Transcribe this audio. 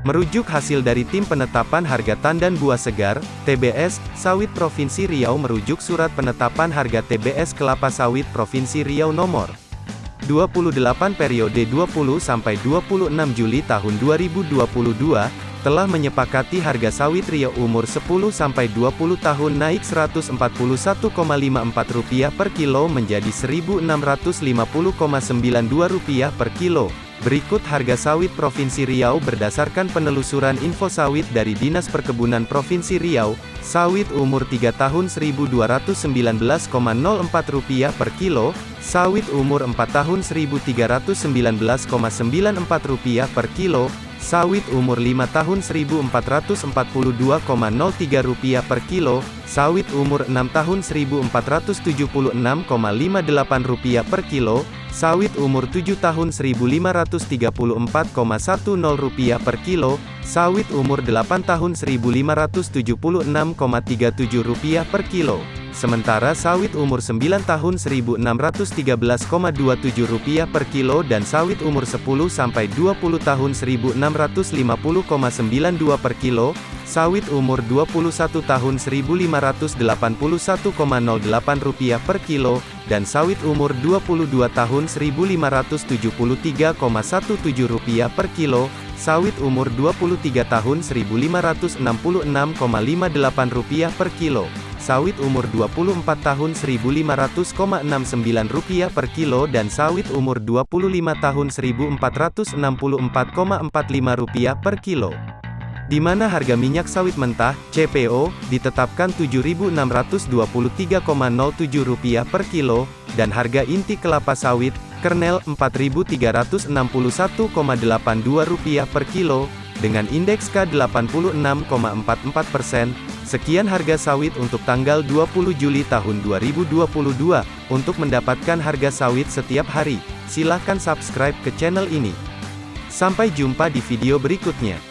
Merujuk hasil dari Tim Penetapan Harga Tandan Buah Segar, TBS, Sawit Provinsi Riau merujuk Surat Penetapan Harga TBS Kelapa Sawit Provinsi Riau Nomor 28 periode 20 sampai 26 Juli tahun 2022 telah menyepakati harga sawit Riau umur 10 sampai 20 tahun naik Rp141,54 per kilo menjadi Rp1.650,92 per kilo. Berikut harga sawit Provinsi Riau berdasarkan penelusuran info sawit dari Dinas Perkebunan Provinsi Riau. Sawit umur 3 tahun Rp1.219,04 per kilo, sawit umur 4 tahun Rp1.319,94 per kilo, sawit umur 5 tahun Rp1.442,03 per kilo, sawit umur 6 tahun Rp1.476,58 per kilo, Sawit umur 7 tahun Rp1.534,10 per kilo, sawit umur 8 tahun Rp1.576,37 per kilo. Sementara sawit umur 9 tahun Rp1.613,27 per kilo dan sawit umur 10 sampai 20 tahun Rp1.650,92 per kilo, sawit umur 21 tahun Rp1.581,08 per kilo, dan sawit umur 22 tahun Rp1.573,17 per kilo, sawit umur 23 tahun Rp1.566,58 per kilo, sawit umur 24 tahun Rp1.500,69 per kilo dan sawit umur 25 tahun Rp1.464,45 per kilo di mana harga minyak sawit mentah (CPO) ditetapkan Rp7.623,07 per kilo, dan harga inti kelapa sawit kernel Rp4.361,82 per kilo, dengan indeks K86,44%. Sekian harga sawit untuk tanggal 20 Juli tahun 2022. Untuk mendapatkan harga sawit setiap hari, silakan subscribe ke channel ini. Sampai jumpa di video berikutnya.